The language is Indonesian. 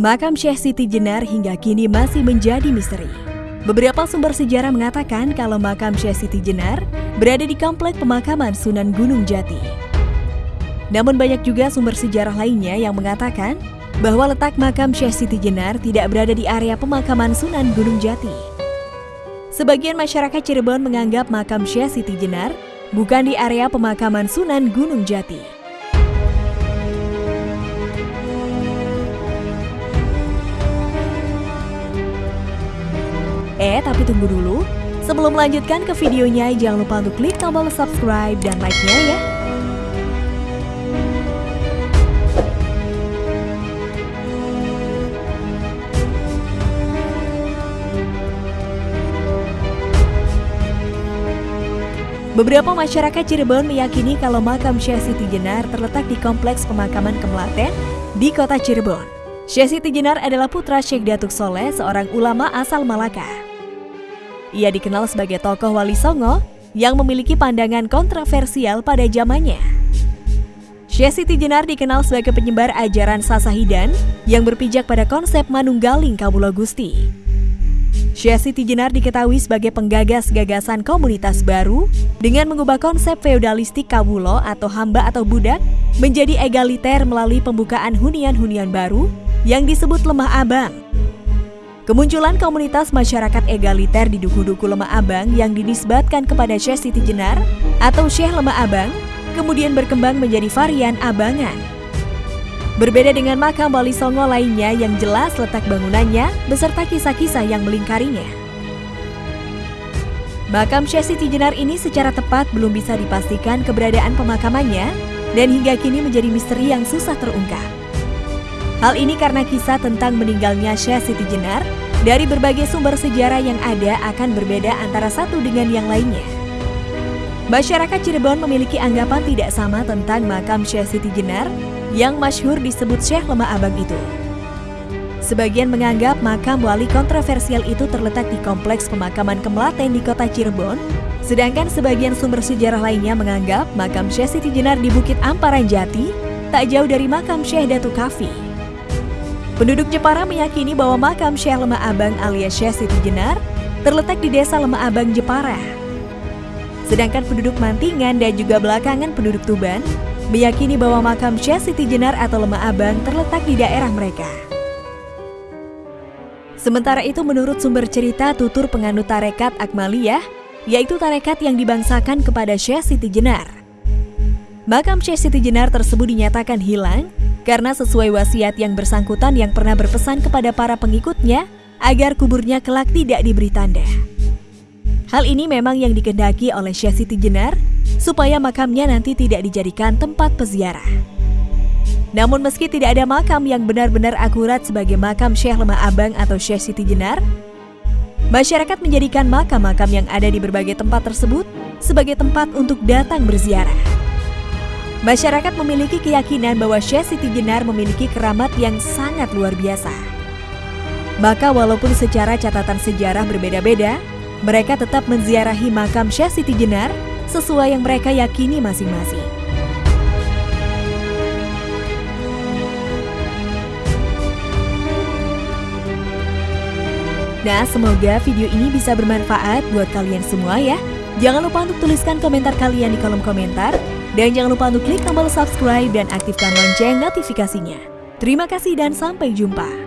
Makam Syekh Siti Jenar hingga kini masih menjadi misteri. Beberapa sumber sejarah mengatakan kalau makam Syekh Siti Jenar berada di komplek pemakaman Sunan Gunung Jati. Namun banyak juga sumber sejarah lainnya yang mengatakan bahwa letak makam Syekh Siti Jenar tidak berada di area pemakaman Sunan Gunung Jati. Sebagian masyarakat Cirebon menganggap makam Syekh Siti Jenar bukan di area pemakaman Sunan Gunung Jati. Eh, tapi tunggu dulu. Sebelum melanjutkan ke videonya, jangan lupa untuk klik tombol subscribe dan like-nya ya. Beberapa masyarakat Cirebon meyakini kalau makam Syekh Siti Jenar terletak di Kompleks Pemakaman Kemelaten di kota Cirebon. Syekh Siti Jenar adalah putra Syekh Datuk Soleh, seorang ulama asal Malaka. Ia dikenal sebagai tokoh Wali Songo yang memiliki pandangan kontroversial pada zamannya. Syekh Siti Jenar dikenal sebagai penyebar ajaran Sasahidan yang berpijak pada konsep Manunggaling Kawula Gusti. Syekh Siti Jenar diketahui sebagai penggagas gagasan komunitas baru dengan mengubah konsep feodalistik Kawulo atau hamba atau budak menjadi egaliter melalui pembukaan hunian-hunian baru yang disebut lemah abang Kemunculan komunitas masyarakat egaliter di Duku-Duku Lemah Abang yang dinisbatkan kepada Syekh Siti Jenar atau Syekh Lemah Abang kemudian berkembang menjadi varian abangan. Berbeda dengan makam Wali Songo lainnya yang jelas letak bangunannya beserta kisah-kisah yang melingkarinya. Makam Syekh Siti Jenar ini secara tepat belum bisa dipastikan keberadaan pemakamannya dan hingga kini menjadi misteri yang susah terungkap. Hal ini karena kisah tentang meninggalnya Syekh Siti Jenar dari berbagai sumber sejarah yang ada akan berbeda antara satu dengan yang lainnya. Masyarakat Cirebon memiliki anggapan tidak sama tentang makam Syekh Siti Jenar yang masyhur disebut Syekh Lemah Abang itu. Sebagian menganggap makam wali kontroversial itu terletak di kompleks pemakaman Kemelaten di kota Cirebon, sedangkan sebagian sumber sejarah lainnya menganggap makam Syekh Siti Jenar di Bukit Amparan Jati tak jauh dari makam Syekh Datu Kafi. Penduduk Jepara meyakini bahwa makam Syekh Lemah Abang alias Syekh Siti Jenar terletak di desa Lemah Abang, Jepara. Sedangkan penduduk Mantingan dan juga belakangan penduduk Tuban meyakini bahwa makam Syekh Siti Jenar atau Lemah Abang terletak di daerah mereka. Sementara itu menurut sumber cerita tutur penganut tarekat Akmaliyah, yaitu tarekat yang dibangsakan kepada Syekh Siti Jenar. Makam Syekh Siti Jenar tersebut dinyatakan hilang karena sesuai wasiat yang bersangkutan yang pernah berpesan kepada para pengikutnya agar kuburnya kelak tidak diberi tanda. Hal ini memang yang dikendaki oleh Syekh Siti Jenar supaya makamnya nanti tidak dijadikan tempat peziarah. Namun meski tidak ada makam yang benar-benar akurat sebagai makam Syekh Lemah Abang atau Syekh Siti Jenar, masyarakat menjadikan makam-makam yang ada di berbagai tempat tersebut sebagai tempat untuk datang berziarah. Masyarakat memiliki keyakinan bahwa Syekh Siti Jenar memiliki keramat yang sangat luar biasa. Maka walaupun secara catatan sejarah berbeda-beda, mereka tetap menziarahi makam Syekh Siti Jenar sesuai yang mereka yakini masing-masing. Nah, semoga video ini bisa bermanfaat buat kalian semua ya. Jangan lupa untuk tuliskan komentar kalian di kolom komentar dan jangan lupa untuk klik tombol subscribe dan aktifkan lonceng notifikasinya. Terima kasih dan sampai jumpa.